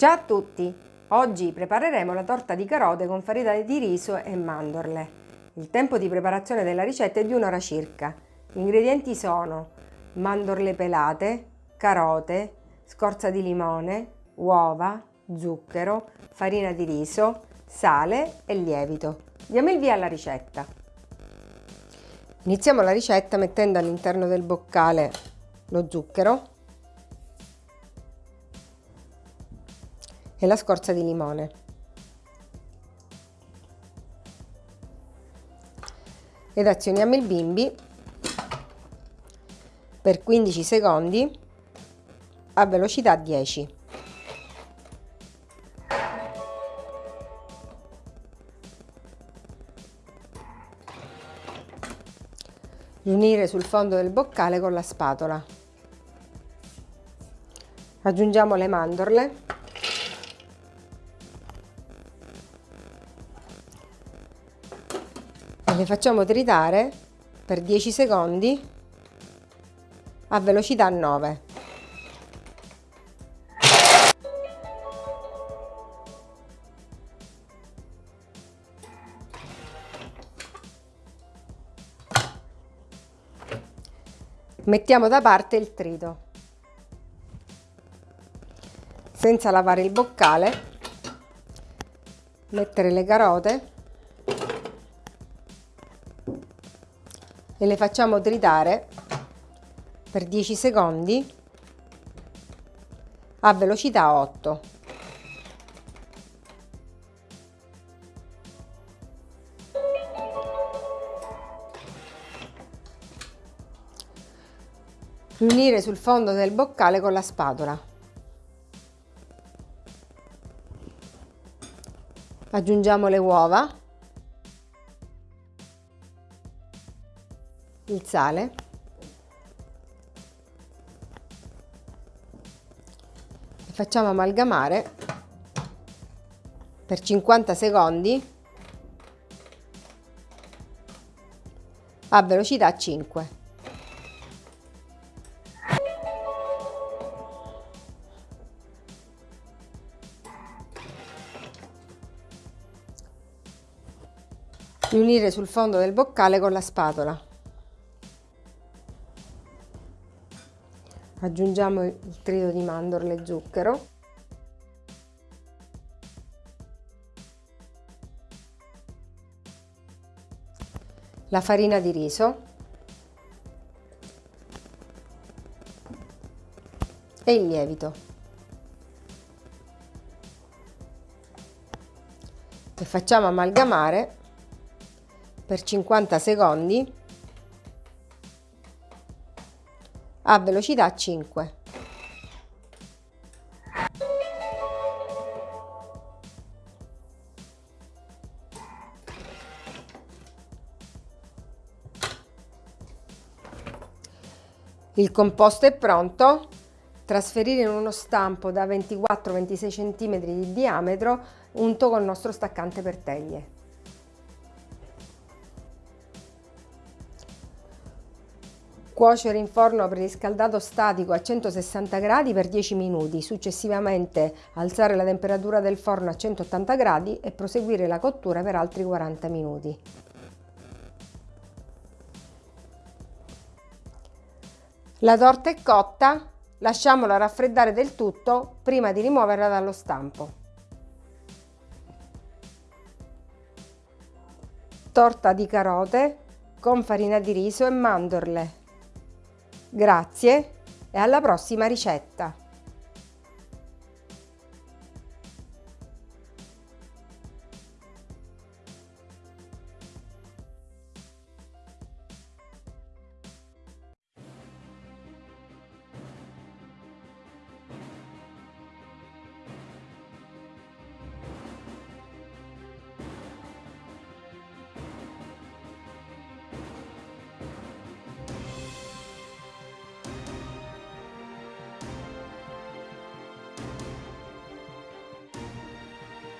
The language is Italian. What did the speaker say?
Ciao a tutti! Oggi prepareremo la torta di carote con farina di riso e mandorle. Il tempo di preparazione della ricetta è di un'ora circa. Gli ingredienti sono mandorle pelate, carote, scorza di limone, uova, zucchero, farina di riso, sale e lievito. Diamo il via alla ricetta. Iniziamo la ricetta mettendo all'interno del boccale lo zucchero e la scorza di limone. Ed azioniamo il bimbi per 15 secondi a velocità 10. Riunire sul fondo del boccale con la spatola. Aggiungiamo le mandorle le facciamo tritare per 10 secondi a velocità 9. Mettiamo da parte il trito. Senza lavare il boccale, mettere le carote e le facciamo tritare per 10 secondi a velocità 8. Riunire sul fondo del boccale con la spatola. Aggiungiamo le uova il sale e facciamo amalgamare per 50 secondi a velocità 5. Riunire sul fondo del boccale con la spatola. Aggiungiamo il trito di mandorle e zucchero. La farina di riso. E il lievito. E facciamo amalgamare per 50 secondi a velocità 5. Il composto è pronto. Trasferire in uno stampo da 24-26 cm di diametro unto con il nostro staccante per teglie. Cuocere in forno preriscaldato statico a 160 gradi per 10 minuti, successivamente alzare la temperatura del forno a 180 gradi e proseguire la cottura per altri 40 minuti. La torta è cotta, lasciamola raffreddare del tutto prima di rimuoverla dallo stampo. Torta di carote con farina di riso e mandorle. Grazie e alla prossima ricetta!